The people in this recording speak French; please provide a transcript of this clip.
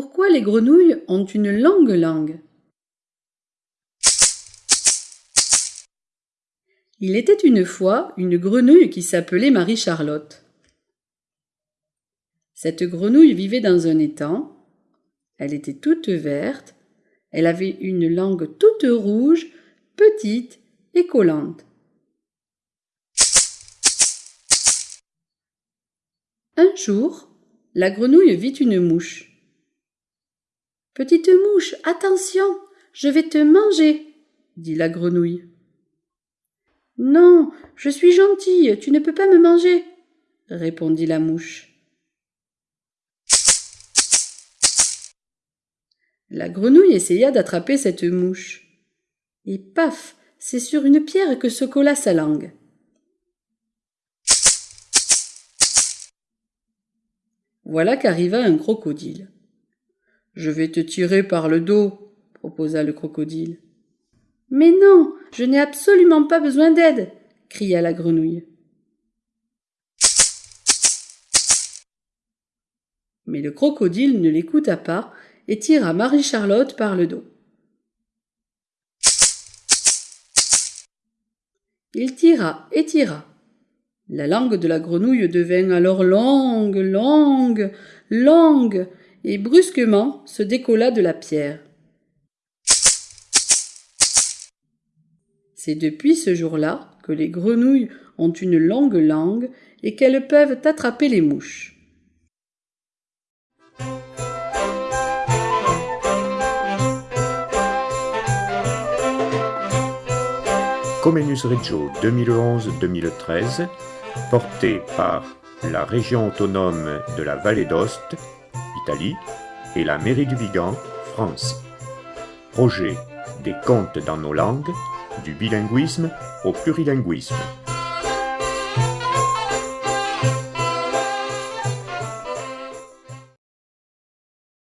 pourquoi les grenouilles ont une longue langue? Il était une fois une grenouille qui s'appelait Marie-Charlotte. Cette grenouille vivait dans un étang. Elle était toute verte. Elle avait une langue toute rouge, petite et collante. Un jour, la grenouille vit une mouche. Petite mouche, attention, je vais te manger, dit la grenouille. Non, je suis gentille, tu ne peux pas me manger, répondit la mouche. La grenouille essaya d'attraper cette mouche. Et paf, c'est sur une pierre que se colla sa langue. Voilà qu'arriva un crocodile. Je vais te tirer par le dos, proposa le crocodile. Mais non, je n'ai absolument pas besoin d'aide, cria la grenouille. Mais le crocodile ne l'écouta pas et tira Marie-Charlotte par le dos. Il tira et tira. La langue de la grenouille devint alors longue, longue, longue, et brusquement se décolla de la pierre. C'est depuis ce jour-là que les grenouilles ont une longue langue et qu'elles peuvent attraper les mouches. Comenius Reggio 2011-2013, porté par la région autonome de la Vallée d'Ost, Italie, et la mairie du Vigan, France. Projet des contes dans nos langues, du bilinguisme au plurilinguisme.